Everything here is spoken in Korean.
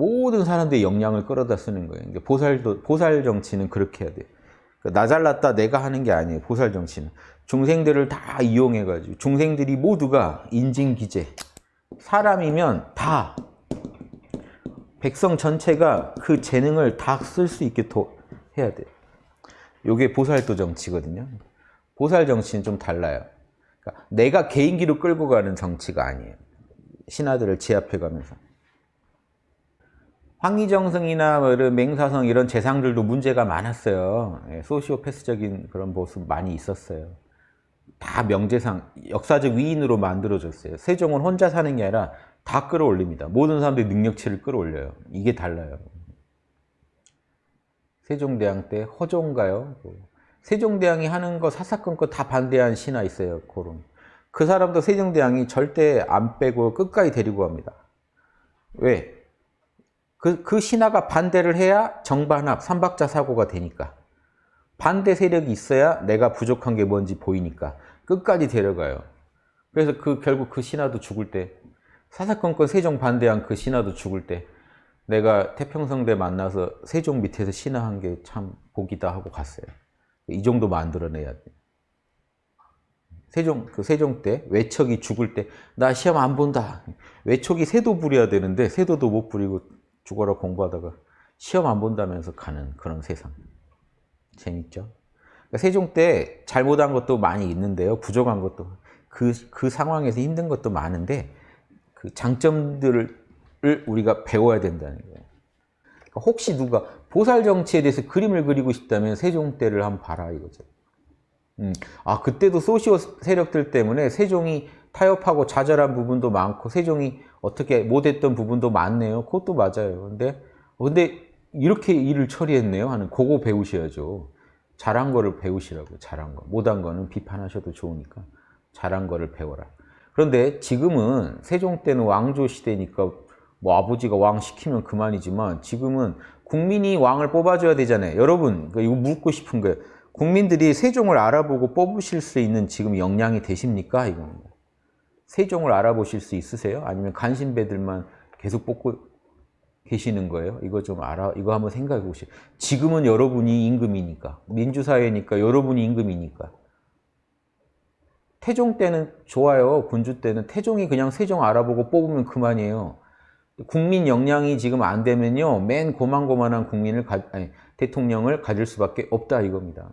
모든 사람들의 역량을 끌어다 쓰는 거예요. 보살도, 보살 정치는 그렇게 해야 돼요. 그러니까 나 잘났다 내가 하는 게 아니에요. 보살 정치는. 중생들을 다 이용해가지고 중생들이 모두가 인진기재 사람이면 다 백성 전체가 그 재능을 다 쓸 수 있게 도, 해야 돼요. 이게 보살도 정치거든요. 보살 정치는 좀 달라요. 그러니까 내가 개인기로 끌고 가는 정치가 아니에요. 신하들을 제압해 가면서. 황희정성이나 뭐 이런 맹사성 이런 재상들도 문제가 많았어요. 예, 소시오패스적인 그런 모습 많이 있었어요. 다 명재상, 역사적 위인으로 만들어졌어요. 세종은 혼자 사는 게 아니라 다 끌어올립니다. 모든 사람들이 능력치를 끌어올려요. 이게 달라요. 세종대왕 때 허종가요? 뭐 세종대왕이 하는 거 사사건건 다 반대한 신하 있어요. 그런. 그 사람도 세종대왕이 절대 안 빼고 끝까지 데리고 갑니다. 왜? 그, 그 신하가 반대를 해야 정반합, 삼박자 사고가 되니까. 반대 세력이 있어야 내가 부족한 게 뭔지 보이니까 끝까지 데려가요. 그래서 그 결국 그 신하도 죽을 때 사사건건 세종 반대한 그 신하도 죽을 때 내가 태평성대 만나서 세종 밑에서 신하한 게 참 복이다 하고 갔어요. 이 정도 만들어내야 돼. 세종 그 세종 때 외척이 죽을 때 나 시험 안 본다. 외척이 세도 부려야 되는데 세도도 못 부리고 죽어라 공부하다가 시험 안 본다면서 가는 그런 세상. 재밌죠? 그러니까 세종 때 잘못한 것도 많이 있는데요. 부족한 것도 그, 그 상황에서 힘든 것도 많은데 그 장점들을 우리가 배워야 된다는 거예요. 그러니까 혹시 누가 보살 정치에 대해서 그림을 그리고 싶다면 세종 때를 한번 봐라 이거죠. 음, 아 그때도 소시오 세력들 때문에 세종이 타협하고 좌절한 부분도 많고 세종이 어떻게 못했던 부분도 많네요. 그것도 맞아요. 근데 근데 이렇게 일을 처리했네요 하는 그거 배우셔야죠. 잘한 거를 배우시라고 잘한 거. 못한 거는 비판하셔도 좋으니까 잘한 거를 배워라. 그런데 지금은 세종 때는 왕조 시대니까 뭐 아버지가 왕 시키면 그만이지만 지금은 국민이 왕을 뽑아줘야 되잖아요. 여러분 이거 묻고 싶은 거예요. 국민들이 세종을 알아보고 뽑으실 수 있는 지금 역량이 되십니까? 이겁니다. 세종을 알아보실 수 있으세요? 아니면 간신배들만 계속 뽑고 계시는 거예요? 이거 좀 알아, 이거 한번 생각해 보시죠. 지금은 여러분이 임금이니까, 민주사회니까 여러분이 임금이니까. 태종 때는 좋아요. 군주 때는 태종이 그냥 세종 알아보고 뽑으면 그만이에요. 국민 역량이 지금 안 되면요. 맨 고만고만한 국민을, 가, 아니, 대통령을 가질 수밖에 없다 이겁니다.